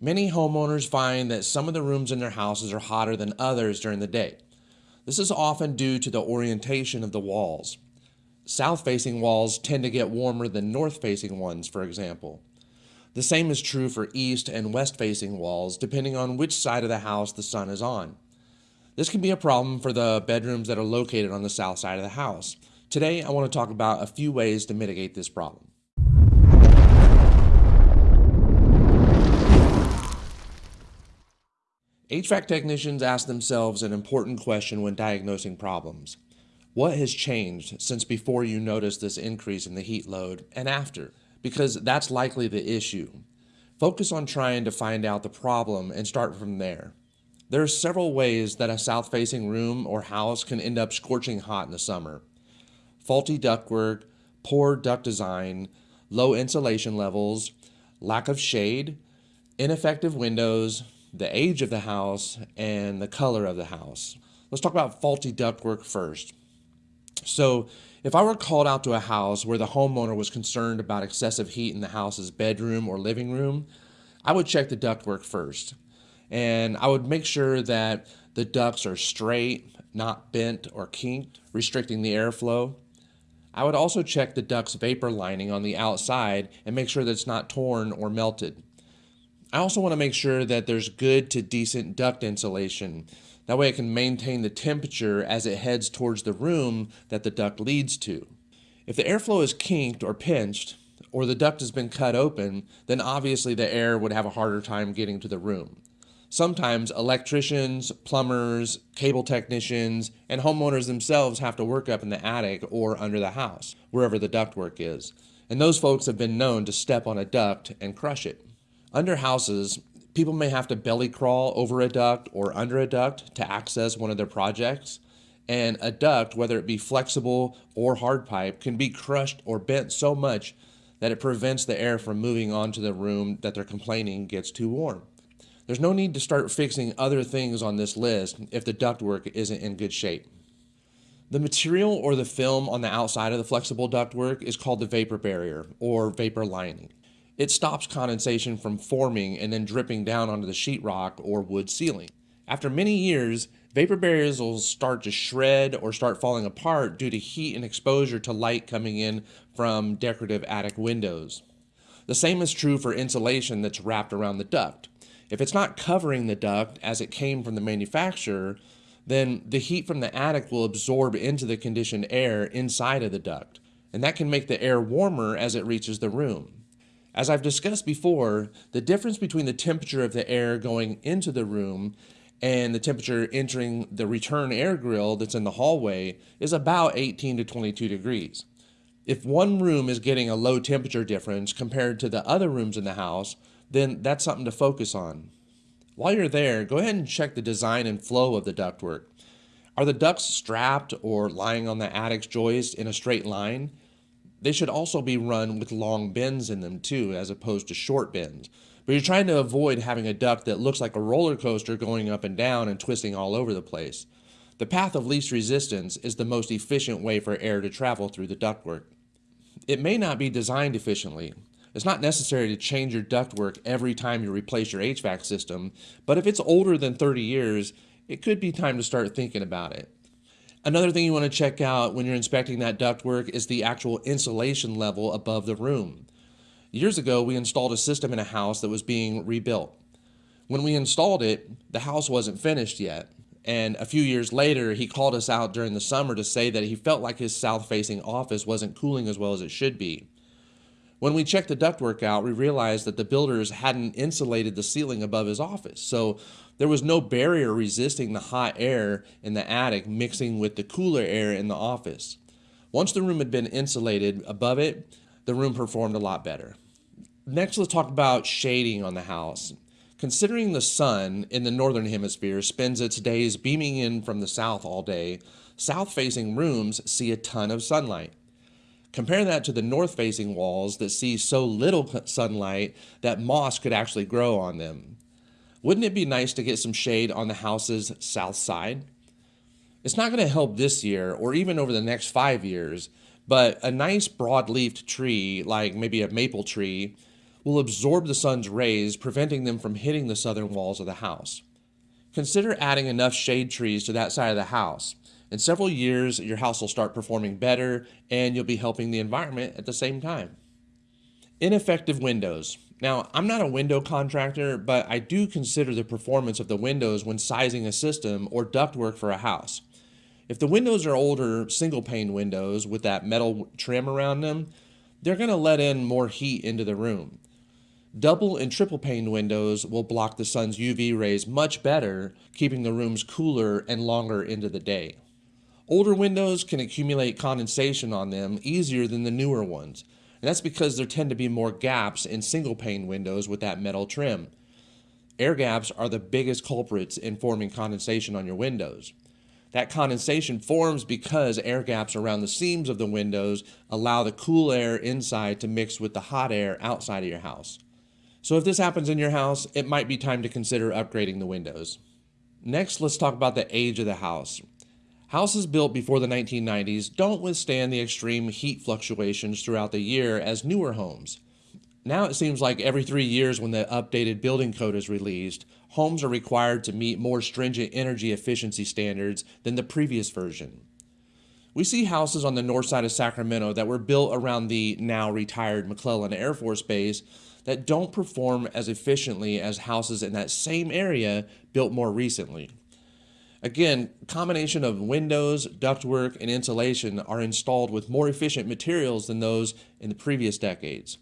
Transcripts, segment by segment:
Many homeowners find that some of the rooms in their houses are hotter than others during the day. This is often due to the orientation of the walls. South facing walls tend to get warmer than north facing ones, for example. The same is true for east and west facing walls, depending on which side of the house the sun is on. This can be a problem for the bedrooms that are located on the south side of the house. Today, I want to talk about a few ways to mitigate this problem. HVAC technicians ask themselves an important question when diagnosing problems. What has changed since before you noticed this increase in the heat load and after? Because that's likely the issue. Focus on trying to find out the problem and start from there. There are several ways that a south facing room or house can end up scorching hot in the summer. Faulty ductwork, poor duct design, low insulation levels, lack of shade, ineffective windows, the age of the house, and the color of the house. Let's talk about faulty ductwork first. So, if I were called out to a house where the homeowner was concerned about excessive heat in the house's bedroom or living room, I would check the ductwork first. And I would make sure that the ducts are straight, not bent or kinked, restricting the airflow. I would also check the duct's vapor lining on the outside and make sure that it's not torn or melted. I also want to make sure that there's good to decent duct insulation. That way it can maintain the temperature as it heads towards the room that the duct leads to. If the airflow is kinked or pinched, or the duct has been cut open, then obviously the air would have a harder time getting to the room. Sometimes electricians, plumbers, cable technicians, and homeowners themselves have to work up in the attic or under the house, wherever the ductwork is. And those folks have been known to step on a duct and crush it. Under houses, people may have to belly crawl over a duct or under a duct to access one of their projects. And a duct, whether it be flexible or hard pipe, can be crushed or bent so much that it prevents the air from moving onto the room that they're complaining gets too warm. There's no need to start fixing other things on this list if the ductwork isn't in good shape. The material or the film on the outside of the flexible ductwork is called the vapor barrier or vapor lining. It stops condensation from forming and then dripping down onto the sheetrock or wood ceiling. After many years, vapor barriers will start to shred or start falling apart due to heat and exposure to light coming in from decorative attic windows. The same is true for insulation that's wrapped around the duct. If it's not covering the duct as it came from the manufacturer, then the heat from the attic will absorb into the conditioned air inside of the duct, and that can make the air warmer as it reaches the room. As I've discussed before, the difference between the temperature of the air going into the room and the temperature entering the return air grill that's in the hallway is about 18 to 22 degrees. If one room is getting a low temperature difference compared to the other rooms in the house, then that's something to focus on. While you're there, go ahead and check the design and flow of the ductwork. Are the ducts strapped or lying on the attic's joist in a straight line? They should also be run with long bends in them too, as opposed to short bends. But you're trying to avoid having a duct that looks like a roller coaster going up and down and twisting all over the place. The path of least resistance is the most efficient way for air to travel through the ductwork. It may not be designed efficiently. It's not necessary to change your ductwork every time you replace your HVAC system, but if it's older than 30 years, it could be time to start thinking about it. Another thing you want to check out when you're inspecting that ductwork is the actual insulation level above the room. Years ago, we installed a system in a house that was being rebuilt. When we installed it, the house wasn't finished yet. And a few years later, he called us out during the summer to say that he felt like his south facing office wasn't cooling as well as it should be. When we checked the ductwork out, we realized that the builders hadn't insulated the ceiling above his office. So there was no barrier resisting the hot air in the attic mixing with the cooler air in the office. Once the room had been insulated above it, the room performed a lot better. Next, let's talk about shading on the house. Considering the sun in the northern hemisphere spends its days beaming in from the south all day, south facing rooms see a ton of sunlight. Compare that to the north facing walls that see so little sunlight that moss could actually grow on them. Wouldn't it be nice to get some shade on the house's south side? It's not going to help this year or even over the next five years, but a nice broad leafed tree, like maybe a maple tree, will absorb the sun's rays, preventing them from hitting the southern walls of the house. Consider adding enough shade trees to that side of the house. In several years, your house will start performing better and you'll be helping the environment at the same time. Ineffective windows. Now, I'm not a window contractor, but I do consider the performance of the windows when sizing a system or ductwork for a house. If the windows are older single pane windows with that metal trim around them, they're going to let in more heat into the room. Double and triple pane windows will block the sun's UV rays much better, keeping the rooms cooler and longer into the day. Older windows can accumulate condensation on them easier than the newer ones, and that's because there tend to be more gaps in single pane windows with that metal trim. Air gaps are the biggest culprits in forming condensation on your windows. That condensation forms because air gaps around the seams of the windows allow the cool air inside to mix with the hot air outside of your house. So if this happens in your house, it might be time to consider upgrading the windows. Next, let's talk about the age of the house. Houses built before the 1990s don't withstand the extreme heat fluctuations throughout the year as newer homes. Now it seems like every three years when the updated building code is released, homes are required to meet more stringent energy efficiency standards than the previous version. We see houses on the north side of Sacramento that were built around the now retired McClellan Air Force Base that don't perform as efficiently as houses in that same area built more recently. Again, combination of windows, ductwork, and insulation are installed with more efficient materials than those in the previous decades.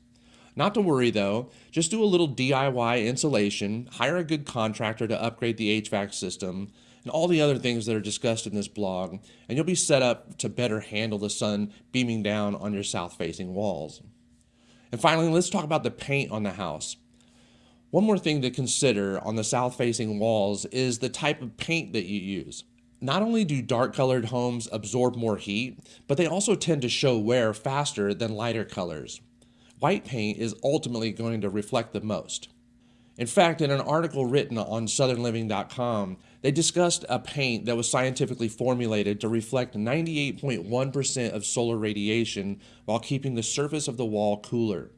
Not to worry though, just do a little DIY insulation, hire a good contractor to upgrade the HVAC system, and all the other things that are discussed in this blog, and you'll be set up to better handle the sun beaming down on your south-facing walls. And finally, let's talk about the paint on the house. One more thing to consider on the south-facing walls is the type of paint that you use. Not only do dark-colored homes absorb more heat, but they also tend to show wear faster than lighter colors. White paint is ultimately going to reflect the most. In fact, in an article written on southernliving.com, they discussed a paint that was scientifically formulated to reflect 98.1% of solar radiation while keeping the surface of the wall cooler.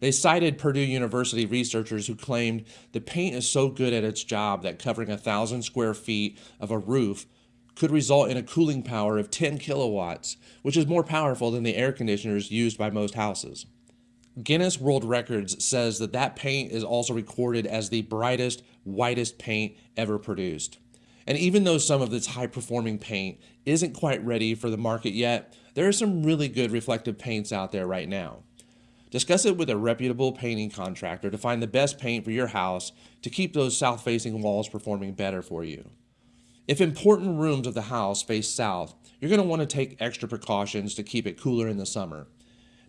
They cited Purdue University researchers who claimed the paint is so good at its job that covering a thousand square feet of a roof could result in a cooling power of 10 kilowatts, which is more powerful than the air conditioners used by most houses. Guinness World Records says that that paint is also recorded as the brightest, whitest paint ever produced. And even though some of this high performing paint isn't quite ready for the market yet, there are some really good reflective paints out there right now. Discuss it with a reputable painting contractor to find the best paint for your house to keep those south-facing walls performing better for you. If important rooms of the house face south, you're going to want to take extra precautions to keep it cooler in the summer.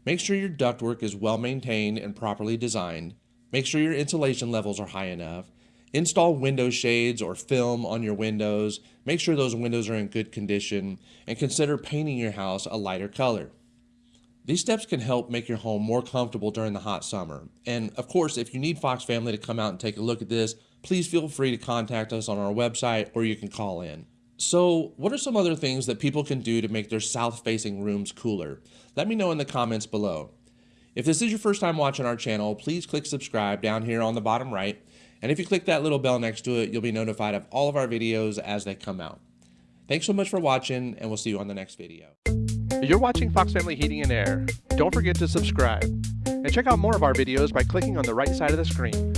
Make sure your ductwork is well maintained and properly designed. Make sure your insulation levels are high enough. Install window shades or film on your windows. Make sure those windows are in good condition and consider painting your house a lighter color. These steps can help make your home more comfortable during the hot summer. And of course, if you need Fox Family to come out and take a look at this, please feel free to contact us on our website or you can call in. So, what are some other things that people can do to make their south facing rooms cooler? Let me know in the comments below. If this is your first time watching our channel, please click subscribe down here on the bottom right. And if you click that little bell next to it, you'll be notified of all of our videos as they come out. Thanks so much for watching, and we'll see you on the next video. You're watching Fox Family Heating and Air. Don't forget to subscribe. And check out more of our videos by clicking on the right side of the screen.